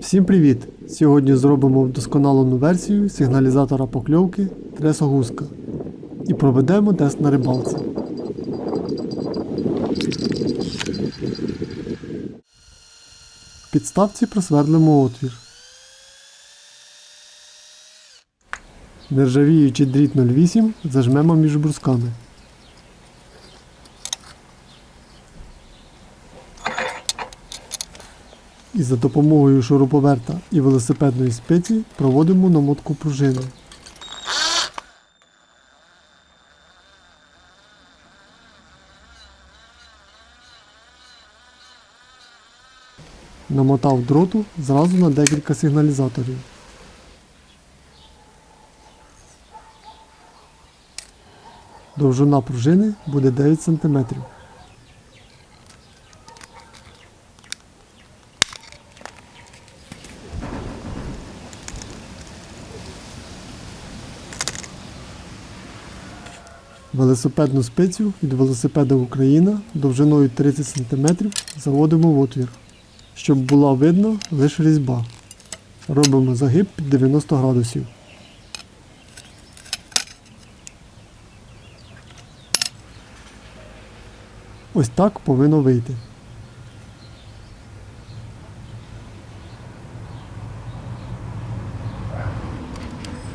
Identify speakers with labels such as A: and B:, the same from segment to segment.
A: Всім привіт! Сьогодні зробимо вдосконалену версію сигналізатора покльовки тресогузка і проведемо тест на рибалці. В підставці просвердлимо отвір. Нержавіючий дріт 08 зажмемо між брусками. І за допомогою шуруповерта і велосипедної спиці проводимо намотку пружини. Намотав дроту зразу на декілька сигналізаторів. Довжина пружини буде 9 см. Велосипедну спицю від велосипеда Україна довжиною 30 см заводимо в отвір, щоб була видно лише різьба. Робимо загиб під 90 градусів. Ось так повинно вийти.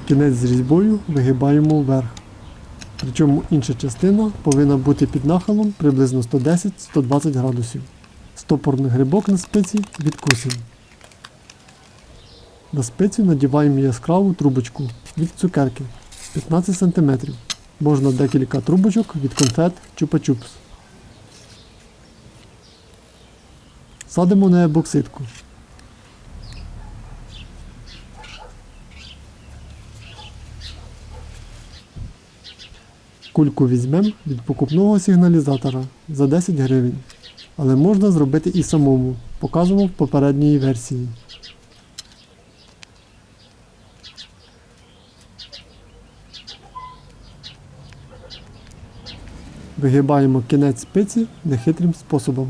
A: Кінець з різьбою вигибаємо вверх. Причому інша частина повинна бути під нахилом приблизно 110-120 градусів. Стопорний грибок на спиці відкусимо. На спицю надіваємо яскраву трубочку від цукерки 15 см. Можна декілька трубочок від конфет чупа-чупс. Садимо на ебоксидку. Кульку візьмемо від покупного сигналізатора за 10 гривень. Але можна зробити і самому. Показуємо в попередній версії. Вигибаємо кінець спиці нехитрим способом.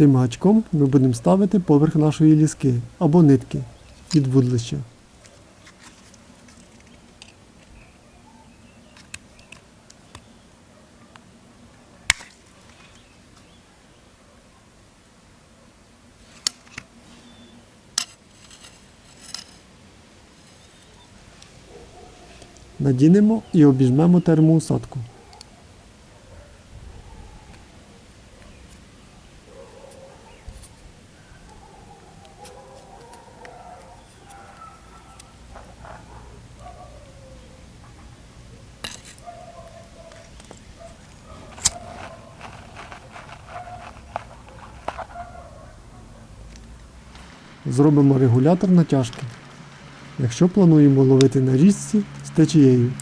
A: Цим гачком ми будемо ставити поверх нашої ліски або нитки від вудлища. Надінемо і обіжмемо термоусадку. Зробимо регулятор натяжки, якщо плануємо ловити на річці з течією.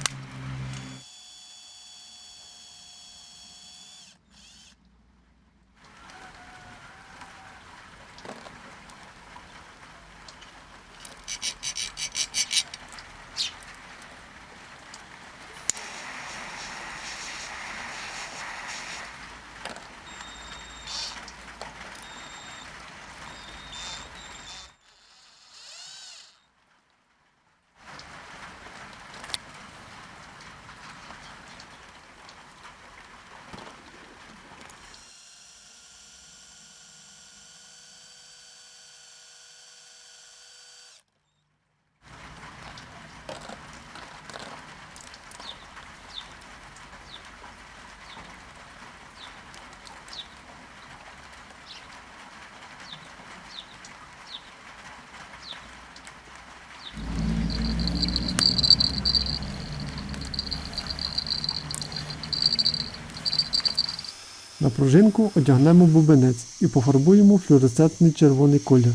A: На пружинку одягнемо бубенець і пофарбуємо флюоресцентний червоний колір.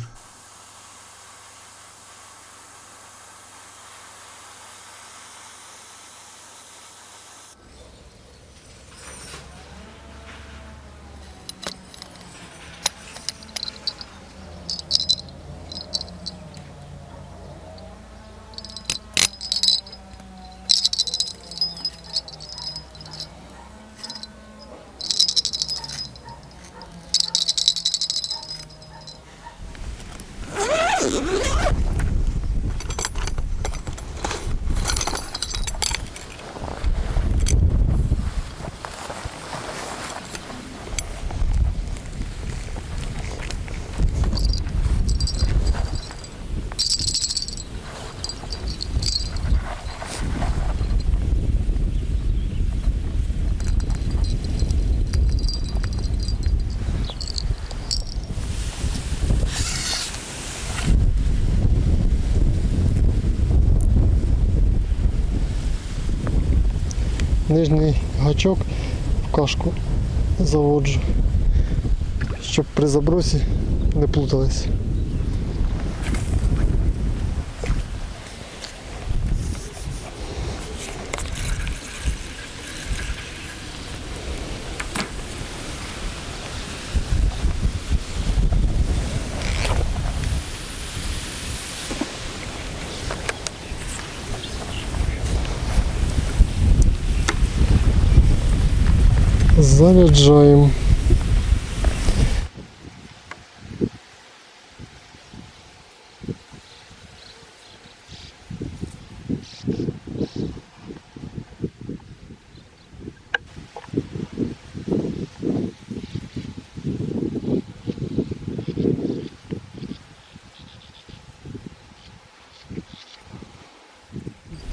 A: Нижній гачок в кашку заводжу, щоб при забросі не плутались. Заряджаємо.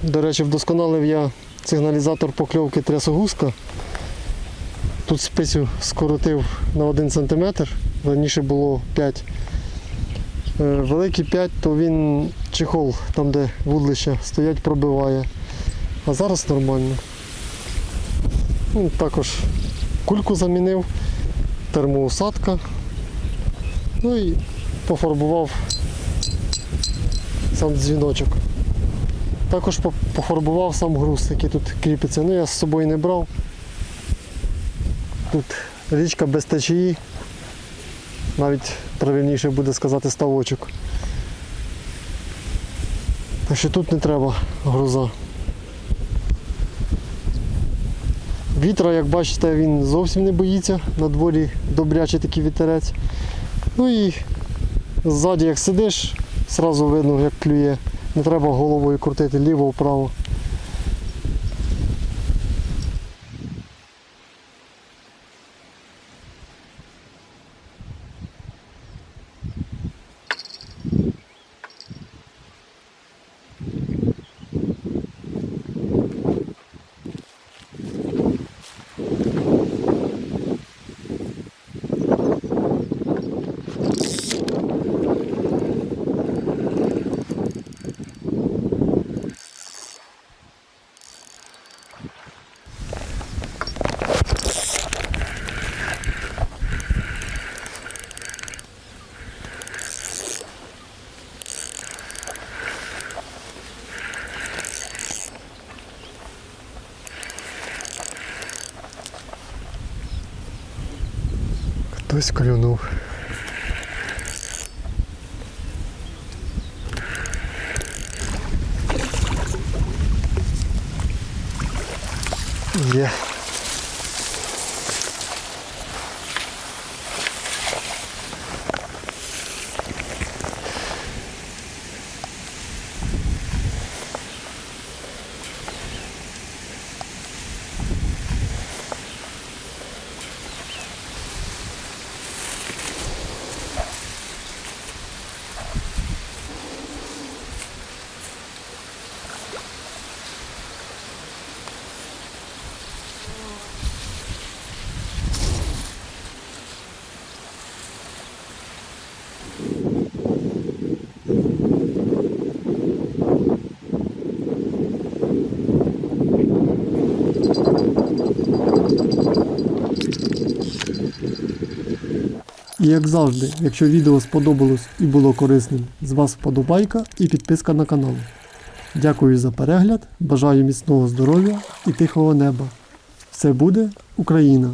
A: До речі, вдосконалив я сигналізатор покльовки трясогузка. Тут спицю скоротив на 1 см, раніше було 5. Е, Великий 5, то він чехол, там де вудлища стоять, пробиває. А зараз нормально. Ну, також кульку замінив, термоусадка. Ну і пофарбував сам дзвіночок. Також пофарбував сам груз, який тут кріпиться. Ну я з собою не брав. Тут річка без течії, навіть правильніше буде сказати ставочок. Так що тут не треба груза. Вітра, як бачите, він зовсім не боїться, на дворі добрячий такий вітерець. Ну і ззаді як сидиш, одразу видно, як клює. Не треба головою крутити ліво-вправо. Хтось клюнув. Є. І як завжди, якщо відео сподобалось і було корисним, з вас вподобайка і підписка на канал. Дякую за перегляд, бажаю міцного здоров'я і тихого неба. Все буде Україна!